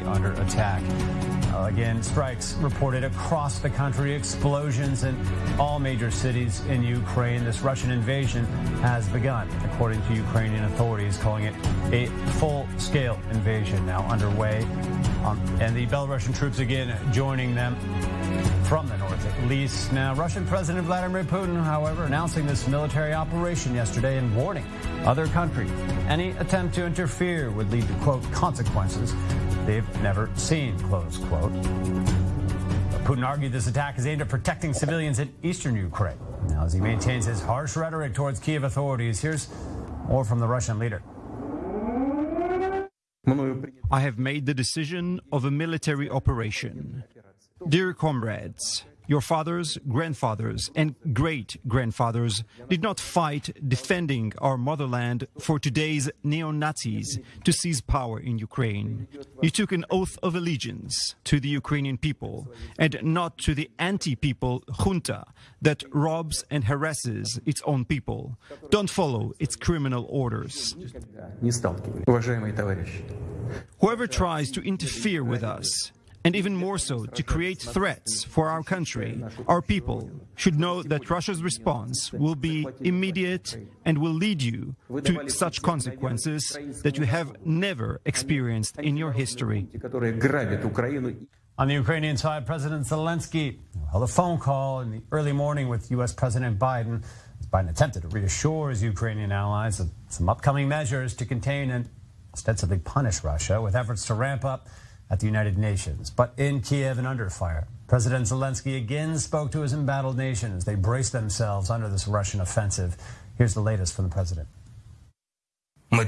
be under attack. Uh, again, strikes reported across the country, explosions in all major cities in Ukraine. This Russian invasion has begun, according to Ukrainian authorities, calling it a full-scale invasion now underway. Um, and the Belarusian troops again joining them from the north at least. Now, Russian President Vladimir Putin, however, announcing this military operation yesterday and warning other countries any attempt to interfere would lead to, quote, consequences they've never seen, close quote. Putin argued this attack is aimed at protecting civilians in eastern Ukraine. Now, as he maintains his harsh rhetoric towards Kiev authorities, here's more from the Russian leader. I have made the decision of a military operation. Dear comrades, your fathers, grandfathers, and great grandfathers did not fight defending our motherland for today's neo Nazis to seize power in Ukraine. You took an oath of allegiance to the Ukrainian people and not to the anti people junta that robs and harasses its own people. Don't follow its criminal orders. Whoever tries to interfere with us and even more so to create threats for our country, our people should know that Russia's response will be immediate and will lead you to such consequences that you have never experienced in your history. On the Ukrainian side, President Zelensky held a phone call in the early morning with U.S. President Biden. Biden attempted to reassure his Ukrainian allies of some upcoming measures to contain and ostensibly punish Russia with efforts to ramp up at the United Nations. But in Kiev and under fire, President Zelensky again spoke to his embattled nations. they brace themselves under this Russian offensive. Here's the latest from the president. We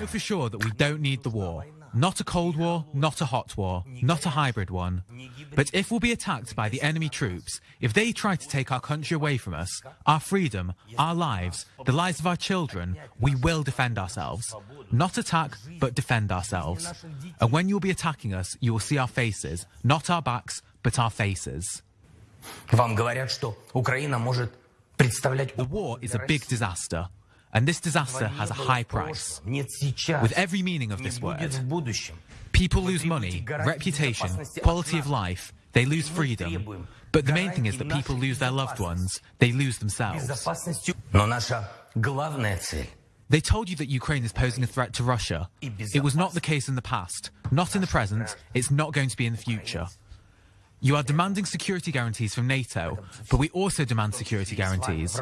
know for sure that we don't need the war. Not a Cold War, not a hot war, not a hybrid one. But if we'll be attacked by the enemy troops, if they try to take our country away from us, our freedom, our lives, the lives of our children, we will defend ourselves. Not attack, but defend ourselves. And when you'll be attacking us, you will see our faces, not our backs, but our faces. The war is a big disaster. And this disaster has a high price. With every meaning of this word, people lose money, reputation, quality of life, they lose freedom. But the main thing is that people lose their loved ones, they lose themselves. They told you that Ukraine is posing a threat to Russia. It was not the case in the past, not in the present, it's not going to be in the future. You are demanding security guarantees from NATO, but we also demand security guarantees.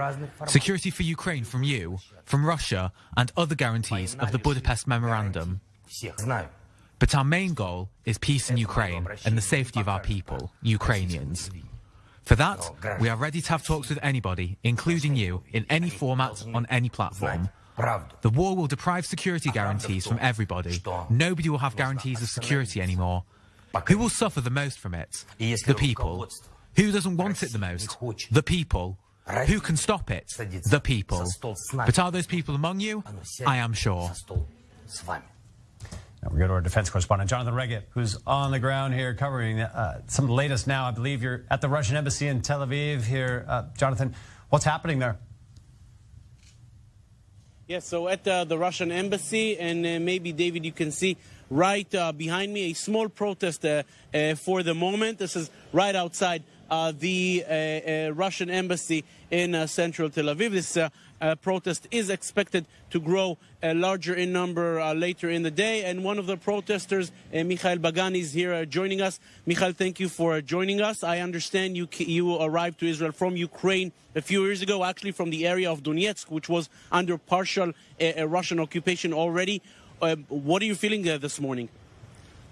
Security for Ukraine from you, from Russia, and other guarantees of the Budapest Memorandum. But our main goal is peace in Ukraine and the safety of our people, Ukrainians. For that, we are ready to have talks with anybody, including you, in any format, on any platform. The war will deprive security guarantees from everybody. Nobody will have guarantees of security anymore. Who will suffer the most from it? The people. Who doesn't want it the most? The people. Who can stop it? The people. But are those people among you? I am sure. Now we go to our defense correspondent, Jonathan Regev, who's on the ground here covering uh, some of the latest now. I believe you're at the Russian embassy in Tel Aviv here. Uh, Jonathan, what's happening there? Yes, so at uh, the Russian embassy, and uh, maybe, David, you can see right uh, behind me a small protest uh, uh, for the moment. This is right outside uh, the uh, uh, Russian embassy in uh, central Tel Aviv. This protest is expected to grow larger in number later in the day. And one of the protesters, Mikhail Bagani, is here joining us. Mikhail, thank you for joining us. I understand you, you arrived to Israel from Ukraine a few years ago, actually from the area of Donetsk, which was under partial Russian occupation already. Uh, what are you feeling uh, this morning?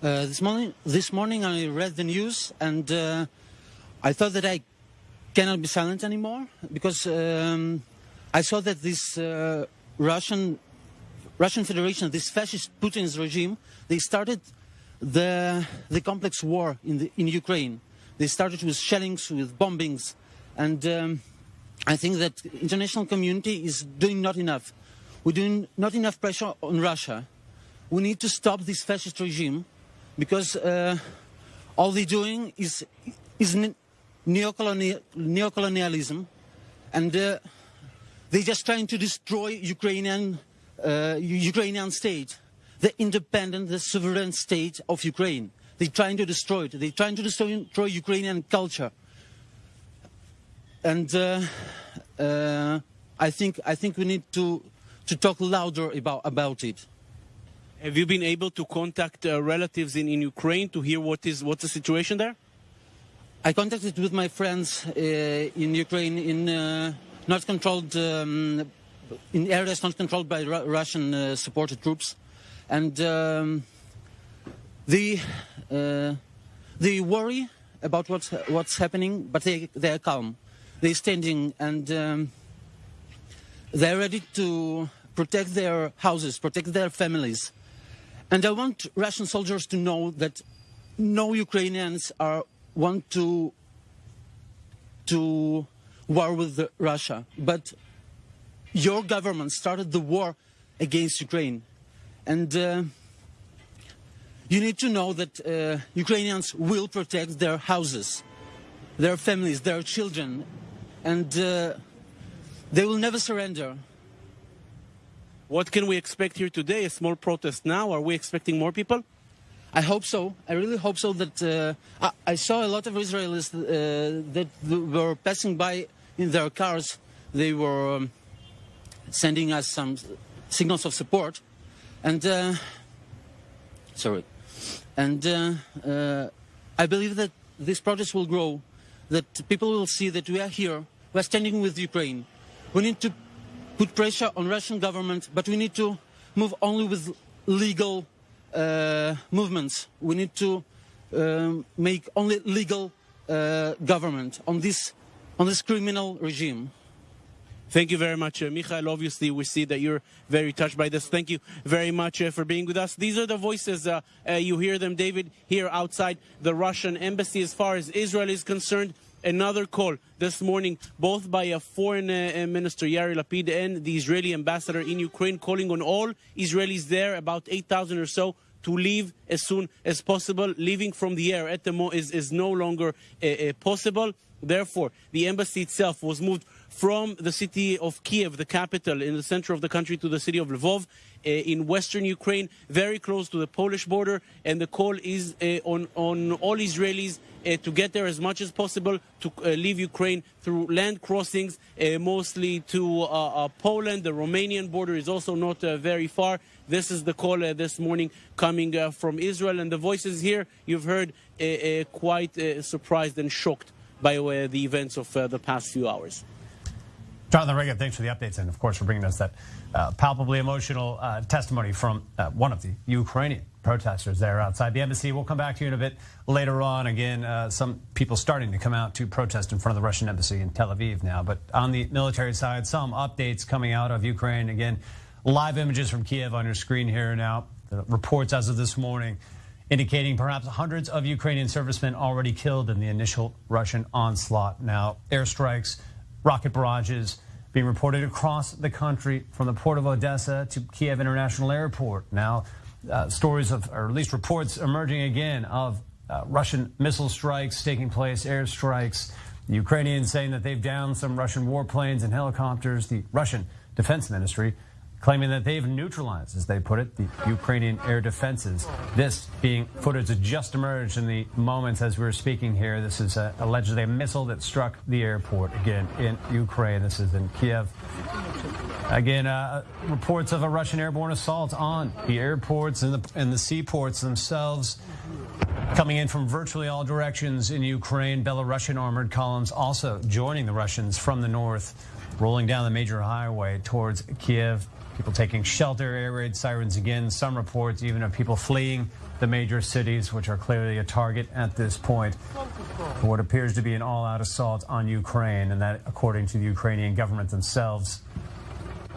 Uh, this morning, this morning I read the news and uh, I thought that I cannot be silent anymore because um, I saw that this uh, Russian Russian Federation, this fascist Putin's regime, they started the the complex war in the in Ukraine. They started with shellings, with bombings, and um, I think that international community is doing not enough. We're doing not enough pressure on Russia we need to stop this fascist regime because uh, all they're doing is, is neocolonial, neocolonialism and uh, they're just trying to destroy Ukrainian, uh, Ukrainian state. the independent, the sovereign state of Ukraine. They're trying to destroy it. They're trying to destroy, Ukrainian culture. And uh, uh, I think I think we need to to talk louder about about it. Have you been able to contact uh, relatives in, in Ukraine to hear what is what's the situation there? I contacted with my friends uh, in Ukraine in uh, not controlled um, in areas not controlled by Ru- Russian uh, supported troops, and um, they uh, they worry about what's what's happening, but they they are calm. They're standing and um, they're ready to protect their houses, protect their families. And I want Russian soldiers to know that no Ukrainians are want to to war with Russia, but your government started the war against Ukraine, and uh, you need to know that uh, Ukrainians will protect their houses, their families, their children, and uh, they will never surrender. What can we expect here today? A small protest now? Are we expecting more people? I hope so. I really hope so. That uh, I, I saw a lot of Israelis uh, that were passing by in their cars. They were um, sending us some signals of support, and uh, sorry, and uh, uh, I believe that this protest will grow. That people will see that we are here. We are standing with Ukraine. We need to put pressure on Russian government, but we need to move only with legal uh, movements. We need to um, make only legal uh, government on this on this criminal regime. Thank you very much, uh, Michael. Obviously, we see that you're very touched by this. Thank you very much uh, for being with us. These are the voices. Uh, uh, you hear them, David, here outside the Russian embassy. As far as Israel is concerned, another call this morning, both by a foreign uh, minister, Yair Lapid, and the Israeli ambassador in Ukraine, calling on all Israelis there, about 8,000 or so, to leave as soon as possible. Leaving from the air at the mo is, is no longer uh, uh, possible. Therefore, the embassy itself was moved from the city of Kiev, the capital in the center of the country, to the city of Lvov uh, in western Ukraine, very close to the Polish border. And the call is uh, on, on all Israelis uh, to get there as much as possible, to leave Ukraine through land crossings, mostly to uh, uh, Poland. The Romanian border is also not very far. This is the call this morning coming from Israel. And the voices here, you've heard, quite surprised and shocked by the events of the past few hours. Jonathan Regev, thanks for the updates and, of course, for bringing us that uh, palpably emotional uh, testimony from uh, one of the Ukrainian protesters there outside the embassy. We'll come back to you in a bit later on. Again, uh, some people starting to come out to protest in front of the Russian embassy in Tel Aviv now. But on the military side, some updates coming out of Ukraine. Again, live images from Kiev on your screen here now. The reports as of this morning indicating perhaps hundreds of Ukrainian servicemen already killed in the initial Russian onslaught. Now, airstrikes, rocket barrages being reported across the country from the port of Odessa to Kiev International Airport. Now, uh, stories of, or at least reports emerging again of uh, Russian missile strikes taking place, airstrikes. The Ukrainians saying that they've downed some Russian warplanes and helicopters. The Russian Defense Ministry claiming that they've neutralized, as they put it, the Ukrainian air defenses. This being footage that just emerged in the moments as we were speaking here. This is uh, allegedly a missile that struck the airport again in Ukraine. This is in Kiev. Again, uh, reports of a Russian airborne assault on the airports and the, and the seaports themselves. Coming in from virtually all directions in Ukraine, Belarusian armored columns also joining the Russians from the north, rolling down the major highway towards Kiev. People taking shelter, air raid sirens again. Some reports even of people fleeing the major cities, which are clearly a target at this point for what appears to be an all out assault on Ukraine, and that according to the Ukrainian government themselves.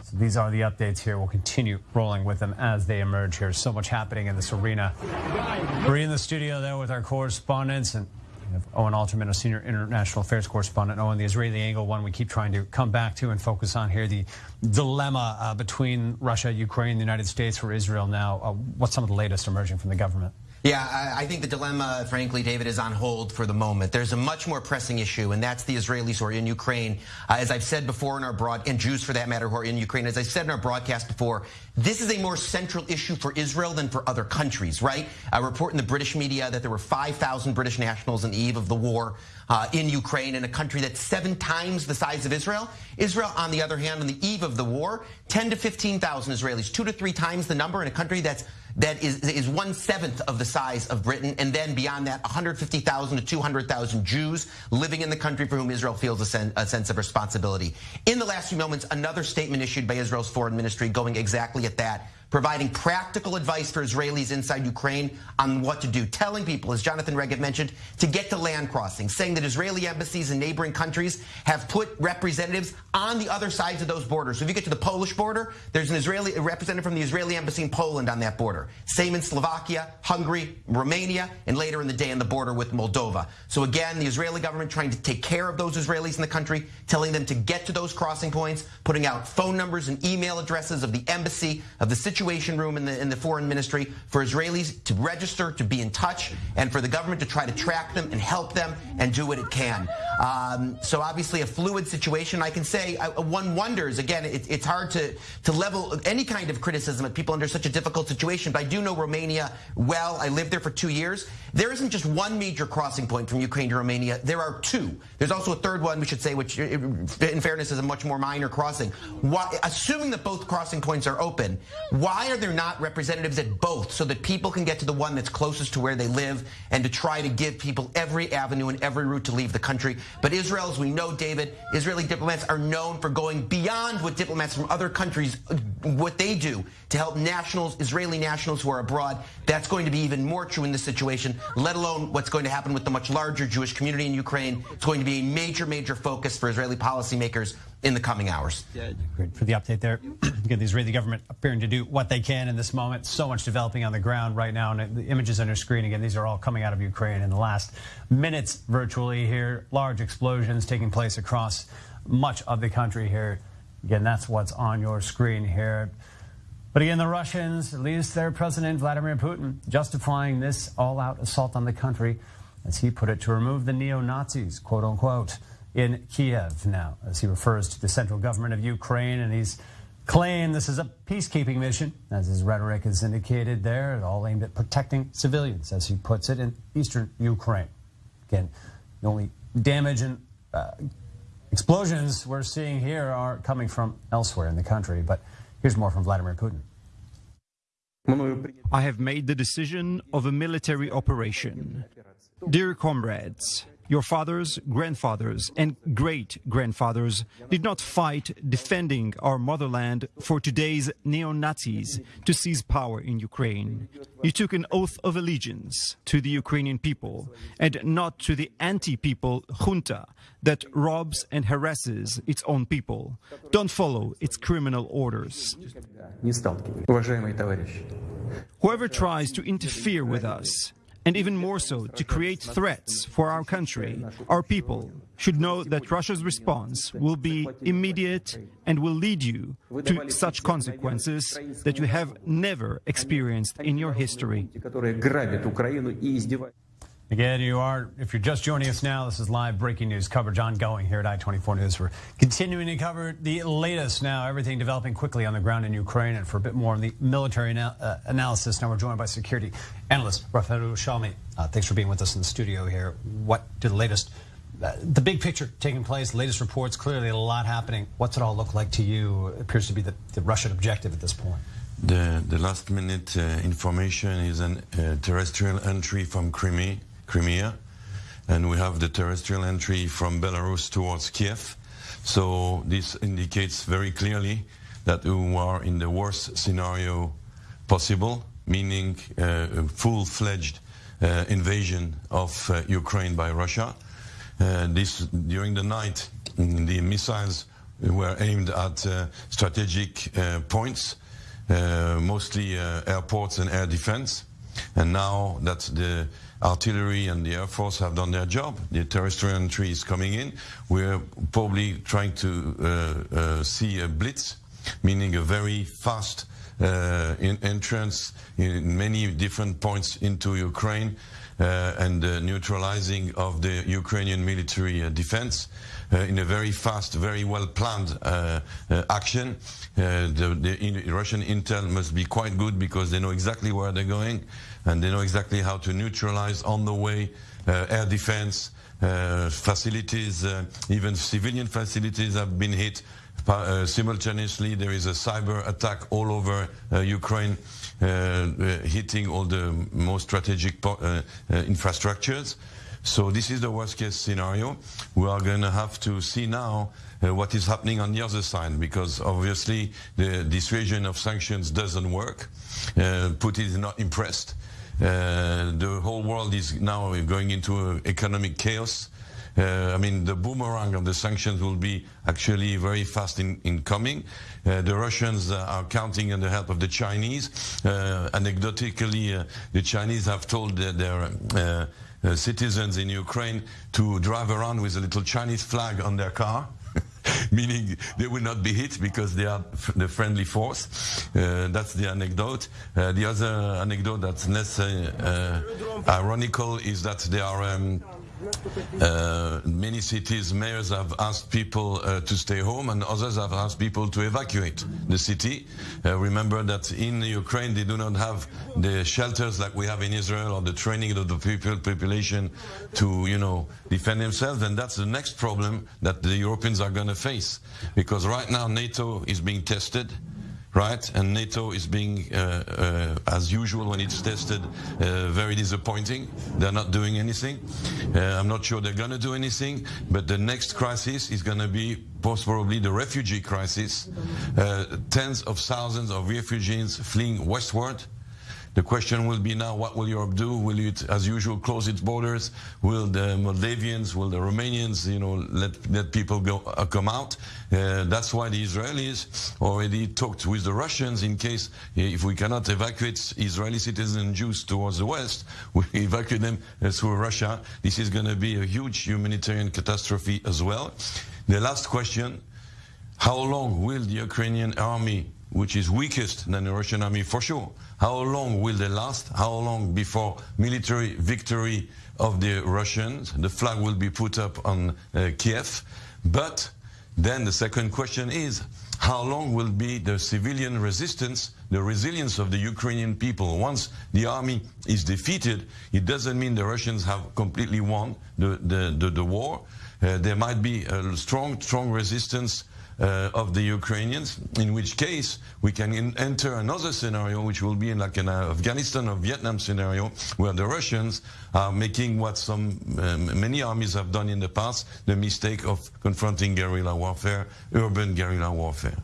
So these are the updates here. We'll continue rolling with them as they emerge here. So much happening in this arena. We're in the studio there with our correspondents and have Owen Alterman, a senior international affairs correspondent. Owen, the Israeli angle, one we keep trying to come back to and focus on here. The dilemma uh, between Russia, Ukraine, the United States for Israel now. Uh, what's some of the latest emerging from the government? Yeah, I, think the dilemma, frankly, David, is on hold for the moment. There's a much more pressing issue, and that's the Israelis who are in Ukraine. Uh, as I've said before in our broad, and Jews for that matter who are in Ukraine, as I said in our broadcast before, this is a more central issue for Israel than for other countries, right? A report in the British media that there were 5,000 British nationals on the eve of the war uh, in Ukraine in a country that's seven times the size of Israel. Israel, on the other hand, on the eve of the war, 10 to 15,000 Israelis, two to three times the number in a country that's that is, is one seventh of the size of Britain, and then beyond that, 150,000 to 200,000 Jews living in the country for whom Israel feels a, sen a, sense of responsibility. In the last few moments, another statement issued by Israel's foreign ministry going exactly at that providing practical advice for Israelis inside Ukraine on what to do, telling people, as Jonathan Regev mentioned, to get to land crossings, saying that Israeli embassies in neighboring countries have put representatives on the other sides of those borders. So if you get to the Polish border, there's an Israeli representative from the Israeli embassy in Poland on that border. Same in Slovakia, Hungary, Romania, and later in the day on the border with Moldova. So again, the Israeli government trying to take care of those Israelis in the country, telling them to get to those crossing points, putting out phone numbers and email addresses of the embassy, of the situation situation room in the in the foreign ministry for Israelis to register, to be in touch, and for the government to try to track them and help them and do what it can. Um, so obviously a fluid situation. I can say I, one wonders again. It, it's hard to to level any kind of criticism at people under such a difficult situation. But I do know Romania well. I lived there for two years. There isn't just one major crossing point from Ukraine to Romania. There are two. There's also a third one, we should say, which in fairness is a much more minor crossing. Why, assuming that both crossing points are open, why are there not representatives at both so that people can get to the one that's closest to where they live and to try to give people every avenue and every route to leave the country? But Israel, as we know, David, Israeli diplomats are known for going beyond what diplomats from other countries, what they do to help nationals, Israeli nationals who are abroad. That's going to be even more true in this situation, let alone what's going to happen with the much larger Jewish community in Ukraine. It's going to be a major, major focus for Israeli policymakers in the coming hours. Great for the update there. Again, the Israeli government appearing to do what they can in this moment. So much developing on the ground right now. And the images on your screen, again, these are all coming out of Ukraine in the last minutes virtually here. Large explosions taking place across much of the country here. Again, that's what's on your screen here. But again, the Russians, at least their president, Vladimir Putin, justifying this all-out assault on the country, as he put it, to remove the neo-Nazis, quote unquote in Kiev now, as he refers to the central government of Ukraine, and he's claimed this is a peacekeeping mission, as his rhetoric has indicated there, all aimed at protecting civilians, as he puts it, in eastern Ukraine. Again, the only damage and uh, explosions we're seeing here are coming from elsewhere in the country, but here's more from Vladimir Putin. I have made the decision of a military operation. Dear comrades, your fathers, grandfathers, and great grandfathers did not fight defending our motherland for today's neo Nazis to seize power in Ukraine. You took an oath of allegiance to the Ukrainian people and not to the anti people junta that robs and harasses its own people. Don't follow its criminal orders. Whoever tries to interfere with us and even more so to create threats for our country, our people should know that Russia's response will be immediate and will lead you to such consequences that you have never experienced in your history. Again, you are, if you're just joining us now, this is live breaking news coverage ongoing here at I-24 News. We're continuing to cover the latest now, everything developing quickly on the ground in Ukraine. And for a bit more on the military uh, analysis, now we're joined by security analyst Rafael Yerushalmi. Uh, thanks for being with us in the studio here. What do the latest, uh, the big picture taking place, latest reports, clearly a lot happening. What's it all look like to you? It appears to be the, the Russian objective at this point. The, the last minute uh, information is a uh, terrestrial entry from Crimea Crimea, and we have the terrestrial entry from Belarus towards Kiev. So this indicates very clearly that we are in the worst scenario possible, meaning uh, a full-fledged uh, invasion of uh, Ukraine by Russia. Uh, this during the night, the missiles were aimed at uh, strategic points, mostly airports and air defense. And now that the artillery and the Air Force have done their job. The terrestrial entry is coming in. We're probably trying to uh, uh, see a blitz, meaning a very fast uh, in entrance in many different points into Ukraine uh, and the neutralizing of the Ukrainian military uh, defense uh, in a very fast, very well planned action. the, the Russian intel must be quite good because they know exactly where they're going and they know exactly how to neutralize on the way air defense, uh, facilities, uh, even civilian facilities have been hit. Uh, simultaneously, there is a cyber attack all over Ukraine, hitting all the most strategic infrastructures. So this is the worst case scenario. We are going to have to see now uh, what is happening on the other side because obviously the dissuasion of sanctions doesn't work. Uh, Putin is not impressed. Uh, the whole world is now going into economic chaos. Uh, I mean, the boomerang of the sanctions will be actually very fast in, in coming. Uh, the Russians uh, are counting on the help of the Chinese. Uh, anecdotically, uh, the Chinese have told their citizens in Ukraine to drive around with a little Chinese flag on their car. meaning they will not be hit because they are the friendly force. Uh, that's the anecdote. Uh, the other anecdote that's less uh, uh ironical is that they are um, uh, many cities, mayors have asked people uh, to stay home and others have asked people to evacuate the city. Uh, remember that in Ukraine they do not have the shelters like we have in Israel or the training of the people, population to, you know, defend themselves. And that's the next problem that the Europeans are going to face. Because right now NATO is being tested right? And NATO is being, uh, uh, as usual when it's tested, uh, very disappointing. They're not doing anything. Uh, I'm not sure they're going to do anything, but the next crisis is going to be most probably the refugee crisis. Uh, tens of thousands of refugees fleeing westward the question will be now, what will Europe do? Will it, as usual, close its borders? Will the Moldavians, will the Romanians, you know, let, let people go, uh, come out? Uh, that's why the Israelis already talked with the Russians in case, if we cannot evacuate Israeli citizens and Jews towards the west, we evacuate them uh, through Russia. This is going to be a huge humanitarian catastrophe as well. The last question, how long will the Ukrainian army, which is weakest than the Russian army for sure, how long will they last? How long before military victory of the Russians? The flag will be put up on uh, Kiev. But then the second question is, how long will be the civilian resistance, the resilience of the Ukrainian people? Once the army is defeated, it doesn't mean the Russians have completely won the, the, the, the war. Uh, there might be a strong, strong resistance uh, of the Ukrainians, in which case we can enter another scenario, which will be in like an uh, Afghanistan or Vietnam scenario, where the Russians are making what some um, many armies have done in the past, the mistake of confronting guerrilla warfare, urban guerrilla warfare.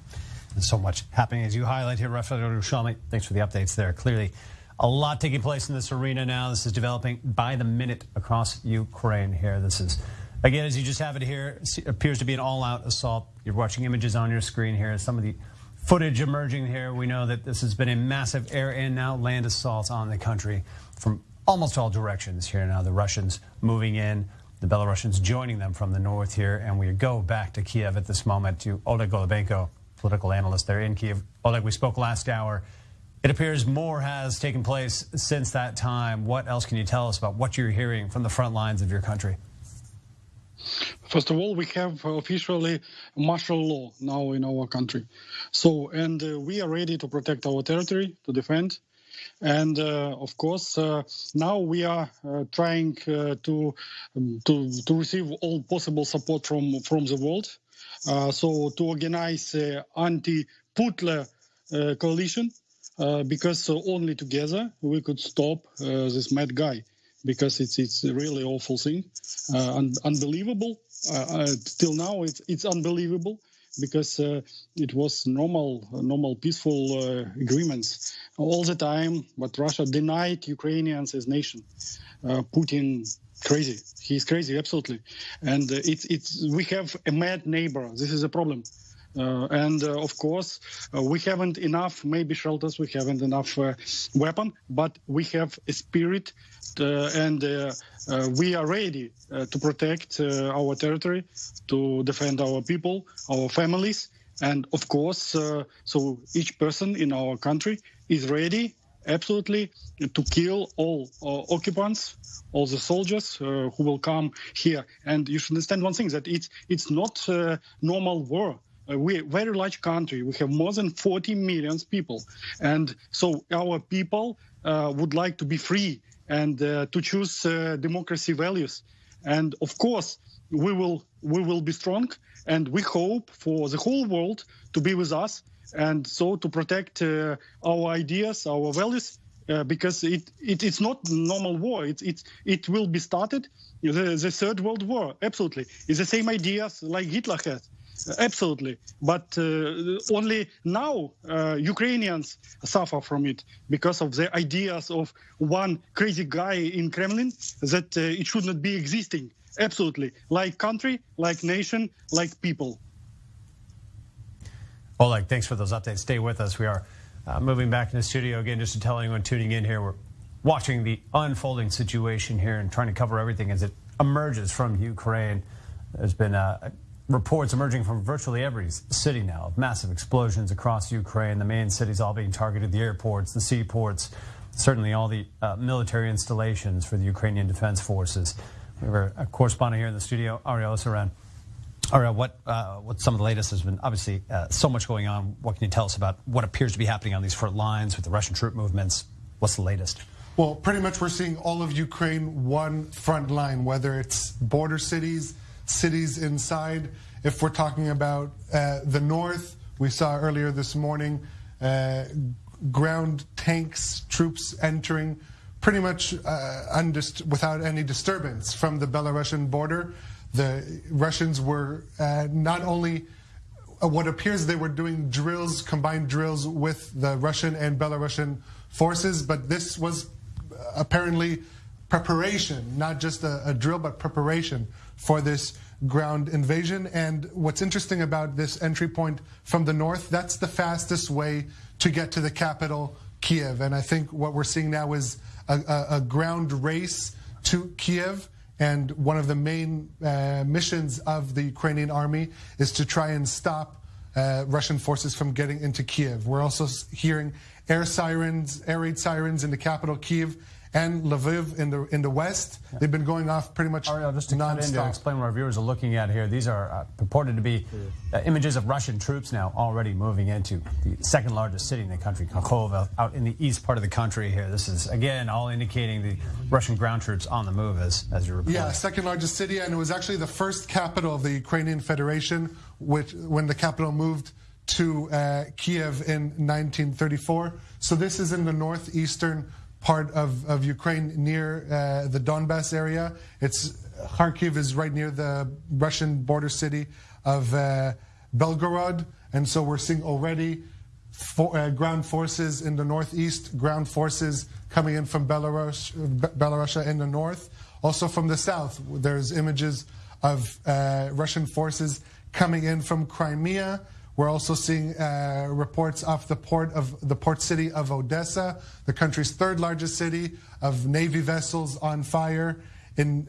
And so much happening as you highlight here, Rafael Yerushalmi. Thanks for the updates there. Clearly, a lot taking place in this arena now. This is developing by the minute across Ukraine here. This is Again, as you just have it here, it appears to be an all-out assault. You're watching images on your screen here. Some of the footage emerging here. We know that this has been a massive air and now land assault on the country from almost all directions here now. The Russians moving in, the Belarusians joining them from the north here. And we go back to Kiev at this moment to Oleg Golubenko, political analyst there in Kiev. Oleg, we spoke last hour. It appears more has taken place since that time. What else can you tell us about what you're hearing from the front lines of your country? First of all, we have officially martial law now in our country. So, and uh, we are ready to protect our territory, to defend. And uh, of course, uh, now we are uh, trying uh, to, um, to to receive all possible support from from the world. Uh, so to organize anti-Putler coalition, because only together we could stop this mad guy because it's it's a really awful thing, uh, un- unbelievable. Uh, uh, till now, it's it's unbelievable because uh, it was normal, normal peaceful uh, agreements all the time. But Russia denied Ukrainians as nation. Uh, Putin crazy. He's crazy, absolutely. And it's it's we have a mad neighbor. This is a problem. Uh, and uh, of course, uh, we haven't enough, maybe shelters, we haven't enough weapon, but we have a spirit and we are ready to protect our territory, to defend our people, our families, And of course, uh, so each person in our country is ready absolutely to kill all uh, occupants, all the soldiers uh, who will come here. And you should understand one thing that it's it's not normal war. Uh, we're a very large country. We have more than 40 million people, and so our people uh, would like to be free and uh, to choose democracy values. And of course, we will we will be strong, and we hope for the whole world to be with us and so to protect uh, our ideas, our values, uh, because it, it, it's not normal war. It, it, it will be started, the, the Third World War, absolutely. It's the same ideas like Hitler had. Absolutely, but uh, only now uh, Ukrainians suffer from it because of the ideas of one crazy guy in Kremlin that uh, it should not be existing. Absolutely, like country, like nation, like people. Oleg, thanks for those updates. Stay with us. We are uh, moving back in the studio again, just to tell anyone tuning in here, we're watching the unfolding situation here and trying to cover everything as it emerges from Ukraine. There's been uh, reports emerging from virtually every city now of massive explosions across Ukraine. The main cities all being targeted, the airports, the seaports, certainly all the uh, military installations for the Ukrainian Defense Forces. We have a correspondent here in the studio, Ariel Oseran. Right, what uh, what some of the latest has been obviously uh, so much going on. What can you tell us about what appears to be happening on these front lines with the Russian troop movements? What's the latest? Well, pretty much we're seeing all of Ukraine one front line, whether it's border cities, cities inside. If we're talking about uh, the north, we saw earlier this morning uh, ground tanks, troops entering pretty much uh, without any disturbance from the Belarusian border the Russians were uh, not only uh, what appears they were doing drills, combined drills with the Russian and Belarusian forces, but this was apparently preparation, not just a, a drill, but preparation for this ground invasion. And what's interesting about this entry point from the north, that's the fastest way to get to the capital, Kiev. And I think what we're seeing now is a, a, a ground race to Kiev. And one of the main uh, missions of the Ukrainian army is to try and stop uh, Russian forces from getting into Kiev. We're also hearing air sirens, air raid sirens in the capital, Kiev, and Lviv in the in the west. Yeah. They've been going off pretty much Ariel, just to in to explain what our viewers are looking at here. These are uh, purported to be uh, images of Russian troops now already moving into the second largest city in the country, Kharkov, out in the east part of the country here. This is, again, all indicating the Russian ground troops on the move, as, as you're reporting. Yeah, second largest city, and it was actually the first capital of the Ukrainian Federation, which when the capital moved to uh, Kiev in 1934. So this is in the northeastern part of, of Ukraine near uh, the Donbass area. It's Kharkiv is right near the Russian border city of uh, Belgorod, and so we're seeing already for, uh, ground forces in the northeast, ground forces coming in from Belarus, Belarusia in the north. Also from the south, there's images of uh, Russian forces coming in from Crimea we're also seeing uh, reports off the port of the port city of Odessa, the country's third largest city, of Navy vessels on fire. In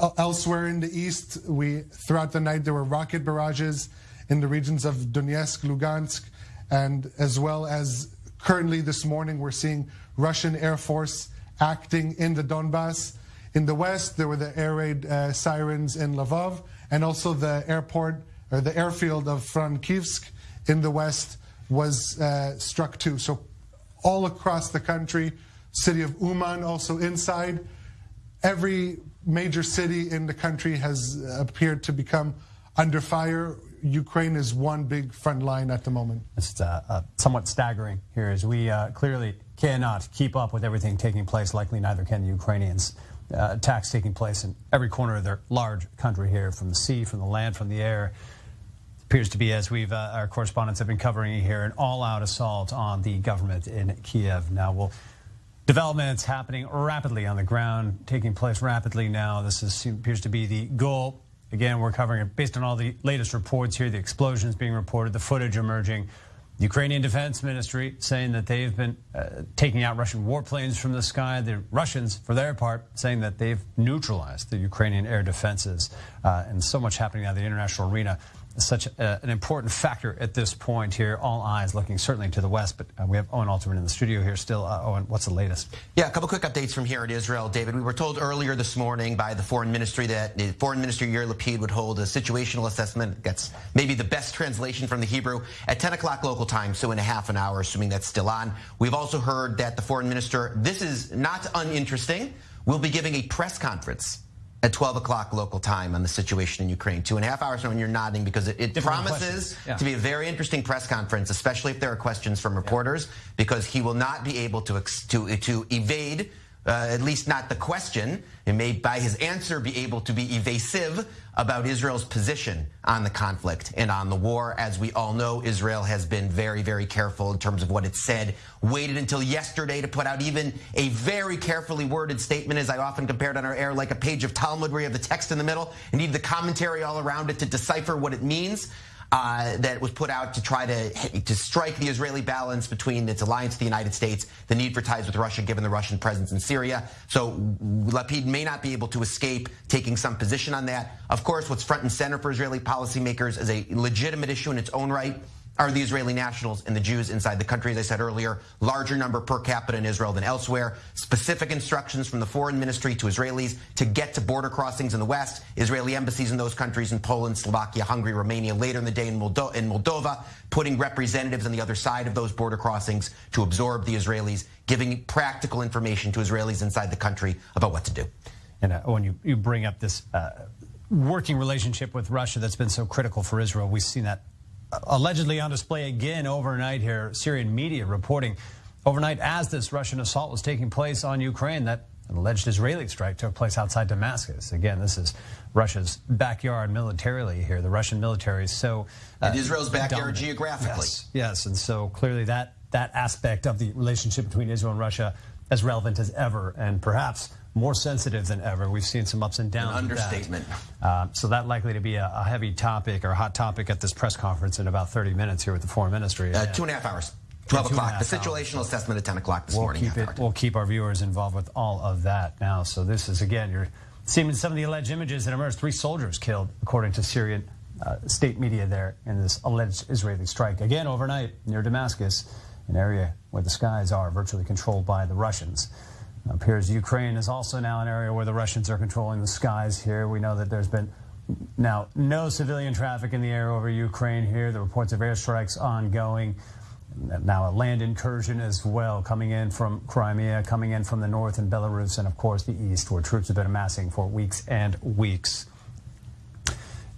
uh, elsewhere in the east, we throughout the night there were rocket barrages in the regions of Donetsk, Lugansk, and as well as currently this morning we're seeing Russian Air Force acting in the Donbass. In the west, there were the air raid uh, sirens in Lvov, and also the airport or the airfield of Frankivsk in the west was uh, struck too. So all across the country, city of Uman also inside, every major city in the country has appeared to become under fire. Ukraine is one big front line at the moment. It's uh, uh, somewhat staggering here as we uh, clearly cannot keep up with everything taking place. Likely neither can the Ukrainians. Uh, attacks taking place in every corner of their large country here, from the sea, from the land, from the air appears to be, as we've uh, our correspondents have been covering here, an all-out assault on the government in Kiev. Now, will developments happening rapidly on the ground, taking place rapidly now. This is, appears to be the goal. Again, we're covering it based on all the latest reports here, the explosions being reported, the footage emerging. The Ukrainian Defense Ministry saying that they've been uh, taking out Russian warplanes from the sky. The Russians, for their part, saying that they've neutralized the Ukrainian air defenses. Uh, and so much happening now in the international arena. Such a, an important factor at this point here. All eyes looking certainly to the west, but uh, we have Owen Alterman in the studio here still. Uh, Owen, what's the latest? Yeah, a couple quick updates from here in Israel, David. We were told earlier this morning by the foreign ministry that the foreign minister Yair Lapid would hold a situational assessment. That's maybe the best translation from the Hebrew at 10 o'clock local time, so in a half an hour, assuming that's still on. We've also heard that the foreign minister, this is not uninteresting, will be giving a press conference at 12 o'clock local time on the situation in Ukraine. Two and a half hours from when you're nodding because it, it promises yeah. to be a very interesting press conference, especially if there are questions from reporters, yeah. because he will not be able to, to, to evade uh, at least not the question. It may, by his answer, be able to be evasive about Israel's position on the conflict and on the war. As we all know, Israel has been very, very careful in terms of what it said. Waited until yesterday to put out even a very carefully worded statement, as I often compared on our air, like a page of Talmud where you have the text in the middle and need the commentary all around it to decipher what it means uh, that was put out to try to to strike the Israeli balance between its alliance with the United States, the need for ties with Russia, given the Russian presence in Syria. So Lapid may not be able to escape taking some position on that. Of course, what's front and center for Israeli policymakers is a legitimate issue in its own right are the Israeli nationals and the Jews inside the country. As I said earlier, larger number per capita in Israel than elsewhere. Specific instructions from the foreign ministry to Israelis to get to border crossings in the West. Israeli embassies in those countries in Poland, Slovakia, Hungary, Romania, later in the day in, Moldo in Moldova, putting representatives on the other side of those border crossings to absorb the Israelis, giving practical information to Israelis inside the country about what to do. And uh, when you, you bring up this uh, working relationship with Russia that's been so critical for Israel, we've seen that allegedly on display again overnight here. Syrian media reporting overnight as this Russian assault was taking place on Ukraine that an alleged Israeli strike took place outside Damascus. Again, this is Russia's backyard militarily here. The Russian military is so uh, and Israel's backyard dominant. geographically. Yes, yes, and so clearly that that aspect of the relationship between Israel and Russia as relevant as ever, and perhaps more sensitive than ever. We've seen some ups and downs. An understatement. That. Uh, so that likely to be a, a, heavy topic or hot topic at this press conference in about 30 minutes here with the foreign ministry. Uh, two and a half hours. 12 o'clock. The situational hours. assessment at 10 o'clock this we'll morning. Keep it, we'll keep our viewers involved with all of that now. So this is, again, you're seeing some of the alleged images that emerged. Three soldiers killed, according to Syrian uh, state media there in this alleged Israeli strike. Again, overnight near Damascus, an area where the skies are virtually controlled by the Russians. Appears Ukraine is also now an area where the Russians are controlling the skies here. We know that there's been now no civilian traffic in the air over Ukraine here. The reports of airstrikes ongoing. Now a land incursion as well coming in from Crimea, coming in from the north and Belarus, and of course the east, where troops have been amassing for weeks and weeks.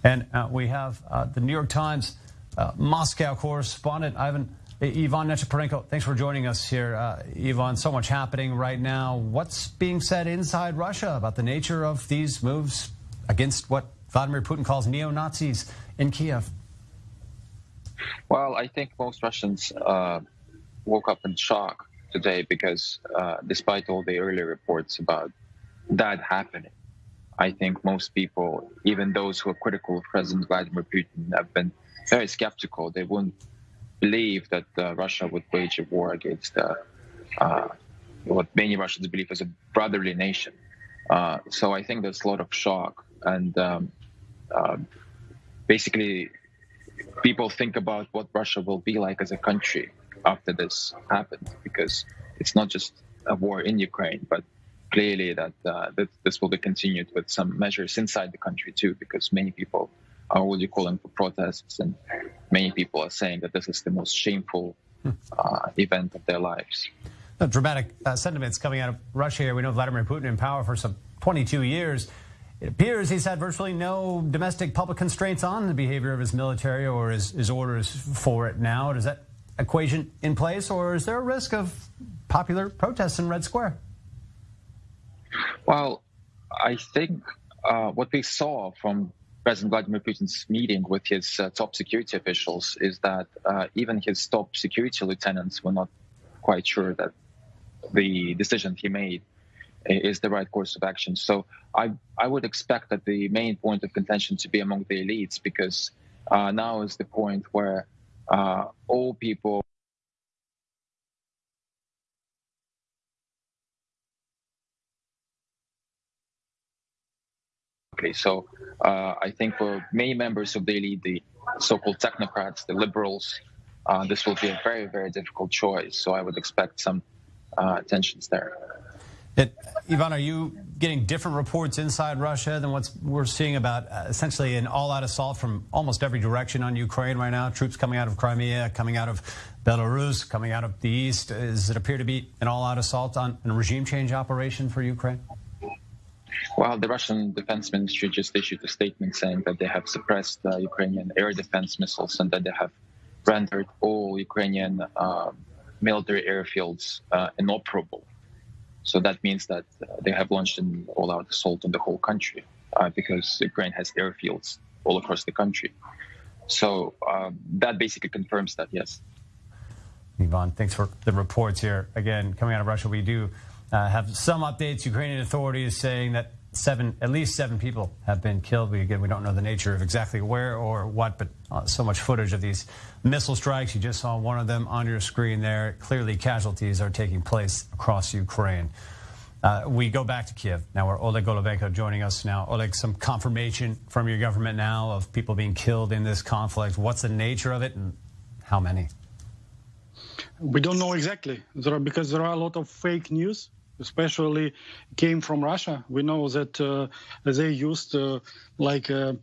And uh, we have uh, the New York Times uh, Moscow correspondent Ivan Ivan Nechepurenko, thanks for joining us here. Uh, Ivan, so much happening right now. What's being said inside Russia about the nature of these moves against what Vladimir Putin calls neo-Nazis in Kiev? Well, I think most Russians uh, woke up in shock today because uh, despite all the earlier reports about that happening, I think most people, even those who are critical of President Vladimir Putin, have been very skeptical. They wouldn't believe that uh, Russia would wage a war against uh, uh, what many Russians believe is a brotherly nation. So I think there's a lot of shock, and um, um, basically, people think about what Russia will be like as a country after this happens, because it's not just a war in Ukraine, but clearly that, uh, that this will be continued with some measures inside the country too, because many people are already calling for protests, and many people are saying that this is the most shameful uh, event of their lives. Dramatic uh, sentiments coming out of Russia here. We know Vladimir Putin in power for some 22 years. It appears he's had virtually no domestic public constraints on the behavior of his military or his, his orders for it now. Does that equation in place, or is there a risk of popular protests in Red Square? Well, I think uh, what we saw from President Vladimir Putin's meeting with his uh, top security officials is that uh, even his top security lieutenants were not quite sure that the decision he made is the right course of action. So I I would expect that the main point of contention to be among the elites because uh, now is the point where uh, all people Okay, so uh, I think for many members of the elite, the so-called technocrats, the liberals, uh, this will be a very, very difficult choice. So I would expect some uh, tensions there. It, Ivan, are you getting different reports inside Russia than what we're seeing about uh, essentially an all-out assault from almost every direction on Ukraine right now? Troops coming out of Crimea, coming out of Belarus, coming out of the east. Does it appear to be an all-out assault on a regime change operation for Ukraine? Well, the Russian Defense Ministry just issued a statement saying that they have suppressed uh, Ukrainian air defense missiles and that they have rendered all Ukrainian uh, military airfields uh, inoperable. So that means that uh, they have launched an all-out assault on the whole country uh, because Ukraine has airfields all across the country. So um, that basically confirms that, yes. Ivan, thanks for the reports here. Again, coming out of Russia, we do uh, have some updates. Ukrainian authorities saying that seven, at least seven people have been killed. We again, we don't know the nature of exactly where or what, but uh, so much footage of these missile strikes. You just saw one of them on your screen there. Clearly, casualties are taking place across Ukraine. Uh, we go back to Kiev now, where Oleg Golobenko joining us now. Oleg, some confirmation from your government now of people being killed in this conflict. What's the nature of it, and how many? We don't know exactly there are, because there are a lot of fake news especially came from Russia. We know that uh, they used uh, like uh,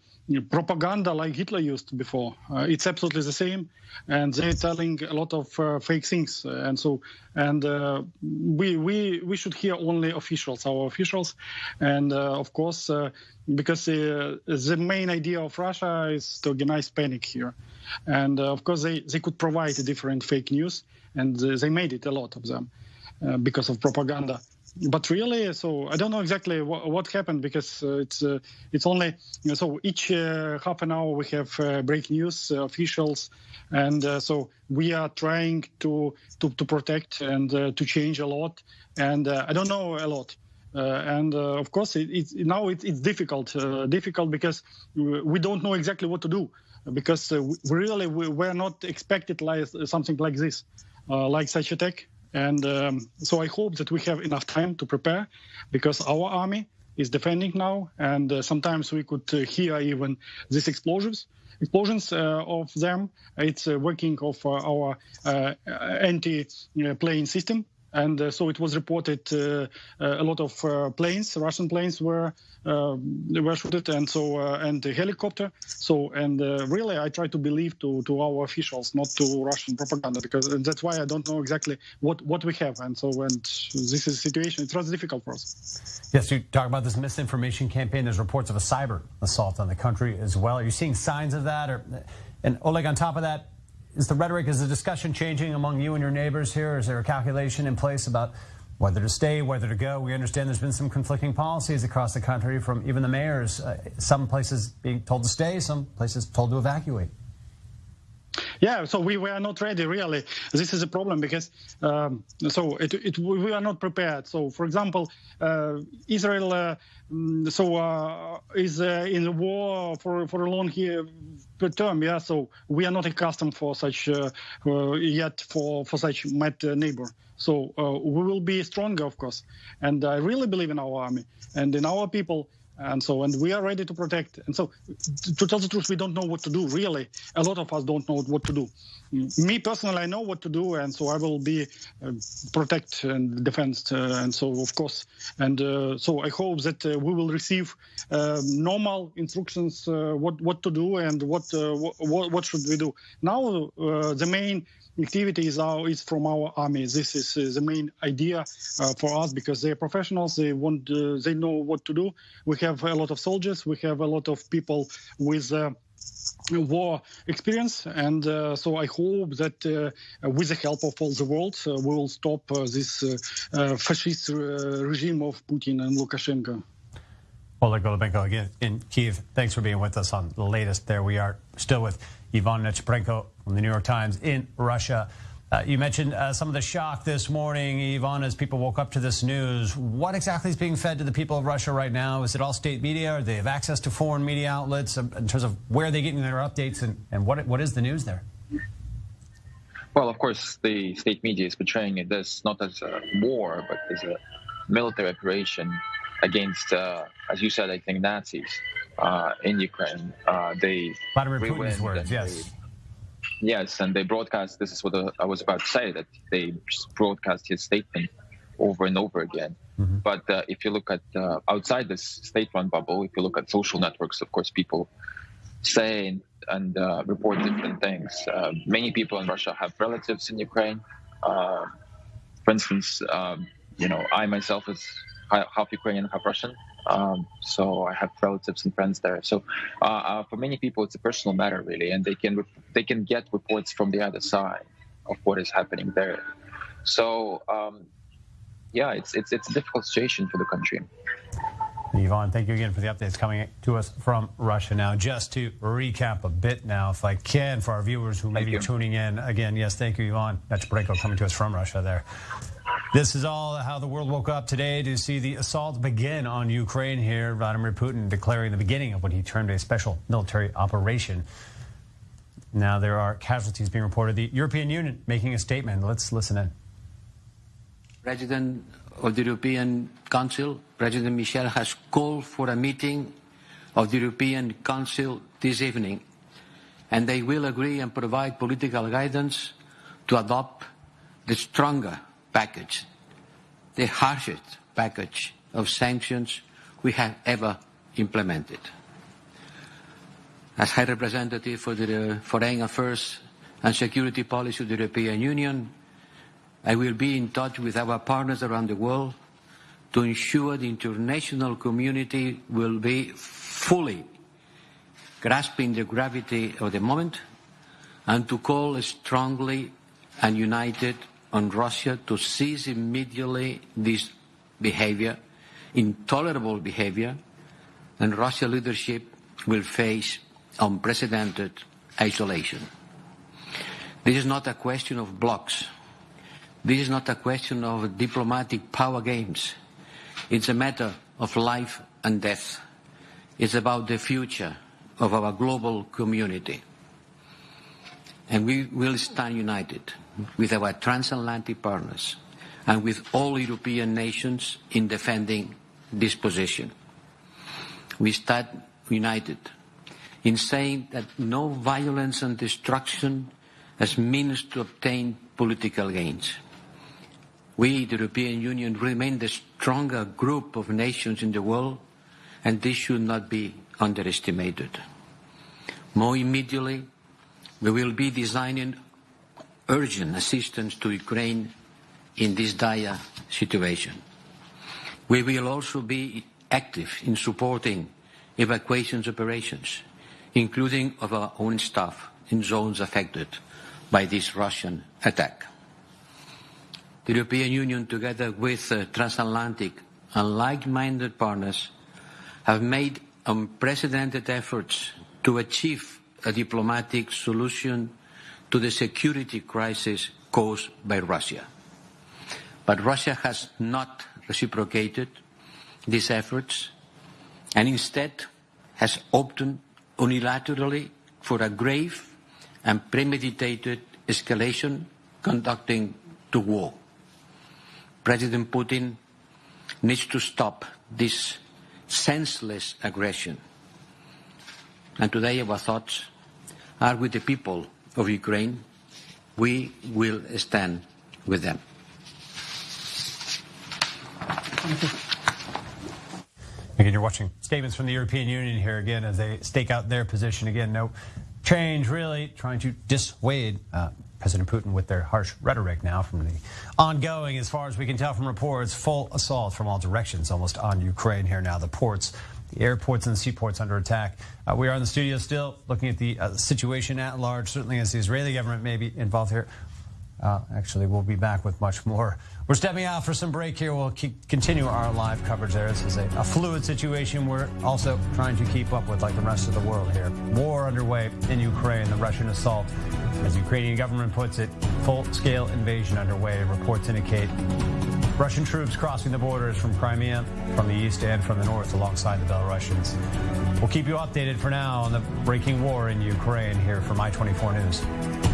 propaganda like Hitler used before. Uh, it's absolutely the same, and they're telling a lot of uh, fake things. And so, and uh, we we we should hear only officials, our officials, and of course, because the main idea of Russia is to organize panic here, and of course they they could provide different fake news, and they made it a lot of them. Uh, because of propaganda. But really, so I don't know exactly what, what happened because uh, it's uh, it's only you know, so each uh, half an hour we have uh, break news officials, and so we are trying to to, to protect and to change a lot. And I don't know a lot. And of course, it, it's now it, it's difficult, difficult because we don't know exactly what to do because we really we were not expected like something like this, like such attack. And um, so I hope that we have enough time to prepare because our army is defending now. And uh, sometimes we could uh, hear even these explosions. Explosions uh, of them. It's uh, working of uh, our uh, anti-plane system, and uh, so it was reported uh, uh, a lot of planes, Russian planes, were were shot, and so and the helicopter. So and really, I try to believe to to our officials, not to Russian propaganda, because that's why I don't know exactly what what we have, and so and this is a situation. It's rather difficult for us. Yes, you talk about this misinformation campaign. There's reports of a cyber assault on the country as well. Are you seeing signs of that? Or, and Oleg, on top of that, is the rhetoric, is the discussion changing among you and your neighbors here? Is there a calculation in place about whether to stay, whether to go? We understand there's been some conflicting policies across the country from even the mayors. Uh, some places being told to stay, some places told to evacuate. Yeah, so we were not ready really. This is a problem because um, so it, it, we are not prepared. So, for example, uh, Israel uh, mm, so uh, is uh, in the war for for a long year, term. Yeah, so we are not accustomed for such uh, uh, yet for for such mad neighbor. So we will be stronger, of course. And I really believe in our army and in our people and so and we are ready to protect. And so to tell the truth we don't know what to do really. A lot of us don't know what to do. Me personally i know what to do and so i will be uh, protect and defend uh, and so of course. And uh, so i hope that uh, we will receive uh, normal instructions uh, what what to do and what what, what should we do. Now the main activity is, from our army. This is uh, the main idea uh, for us because they're professionals. They want, uh, they know what to do. We have a lot of soldiers. We have a lot of people with war experience and uh, so i hope that uh, with the help of all the world uh, we will stop this fascist regime of putin and lukashenko Oleg Golobenko again in Kiev. Thanks for being with us on the latest. There we are, still with Ivan Nechepurenko from the New York Times in Russia. Uh, you mentioned uh, some of the shock this morning, Ivan, as people woke up to this news. What exactly is being fed to the people of Russia right now? Is it all state media? Or do they have access to foreign media outlets in terms of where they're getting their updates and, and what, what is the news there? Well, of course, the state media is portraying it as not as a war, but as a military operation against, uh, as you said, I think Nazis. uh, in Ukraine. Uh, they Vladimir Putin's words, yes. They, yes, and they broadcast. This is what I was about to say. That they broadcast his statement over and over again. Mm-hmm. But uh, if you look at uh, outside this state-run bubble, if you look at social networks, of course, people say and, and uh, report different things. Uh, many people in Russia have relatives in Ukraine. Uh, for instance, um, you know, I myself is half Ukrainian, half Russian. Um, so I have relatives and friends there. So uh, uh, for many people, it's a personal matter, really, and they can they can get reports from the other side of what is happening there. So um, yeah, it's it's it's a difficult situation for the country. Ivan, thank you again for the updates coming to us from Russia. Now, just to recap a bit now, if I can, for our viewers who may thank be you. tuning in again, yes, thank you, Ivan. That's Breko coming to us from Russia there. This is all how the world woke up today to see the assault begin on Ukraine here. Vladimir Putin declaring the beginning of what he termed a special military operation. Now there are casualties being reported. The European Union making a statement. Let's listen in. President of the European Council, President Michel, has called for a meeting of the European Council this evening, and they will agree and provide political guidance to adopt the stronger package, the harshest package of sanctions we have ever implemented. As High Representative for the Foreign Affairs and Security Policy of the European Union, I will be in touch with our partners around the world to ensure the international community will be fully grasping the gravity of the moment and to call strongly and united on Russia to cease immediately this behavior, intolerable behavior, and Russia leadership will face unprecedented isolation. This is not a question of blocks. This is not a question of diplomatic power games. It's a matter of life and death. It's about the future of our global community. And we will stand united with our transatlantic partners and with all European nations in defending this position. We stand united in saying that no violence and destruction as means to obtain political gains. We, the European Union, remain the stronger group of nations in the world, and this should not be underestimated. More immediately, we will be designing urgent assistance to Ukraine in this dire situation. We will also be active in supporting evacuation operations, including of our own staff in zones affected by this Russian attack. The European Union, together with uh, transatlantic and like-minded partners, have made unprecedented efforts to achieve a diplomatic solution to the security crisis caused by Russia. But Russia has not reciprocated these efforts and instead has opted unilaterally for a grave and premeditated escalation conducting to war. President Putin needs to stop this senseless aggression. And today our thoughts are with the people of Ukraine, we will stand with them. Again, you're watching statements from the European Union here again as they stake out their position. Again, no change really, trying to dissuade uh, President Putin with their harsh rhetoric now from the ongoing, as far as we can tell from reports, full assault from all directions almost on Ukraine here now. The ports the airports and the seaports under attack. Uh, we are in the studio still looking at the uh, situation at large, certainly as the Israeli government may be involved here. Uh, actually, we'll be back with much more. We're stepping out for some break here. We'll keep, continue our live coverage there. This is a, a, fluid situation we're also trying to keep up with like the rest of the world here. War underway in Ukraine, the Russian assault. As Ukrainian government puts it, full-scale invasion underway. Reports indicate Russian troops crossing the borders from Crimea, from the east and from the north alongside the Belarusians. We'll keep you updated for now on the breaking war in Ukraine here from I-24 News.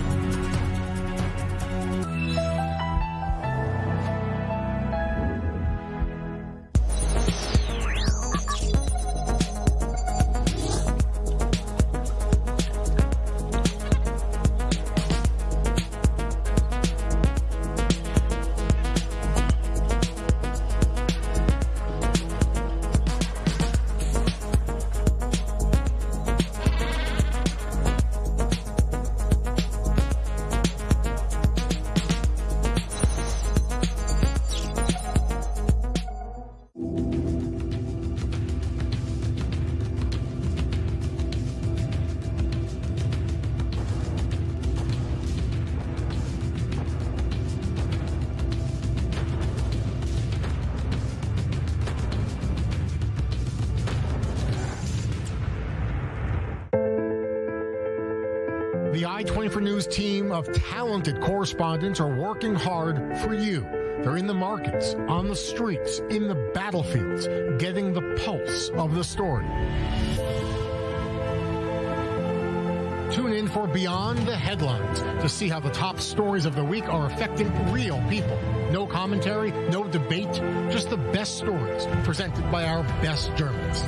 Of talented correspondents are working hard for you. They're in the markets, on the streets, in the battlefields, getting the pulse of the story. Tune in for Beyond the Headlines to see how the top stories of the week are affecting real people. No commentary, no debate, just the best stories presented by our best journalists.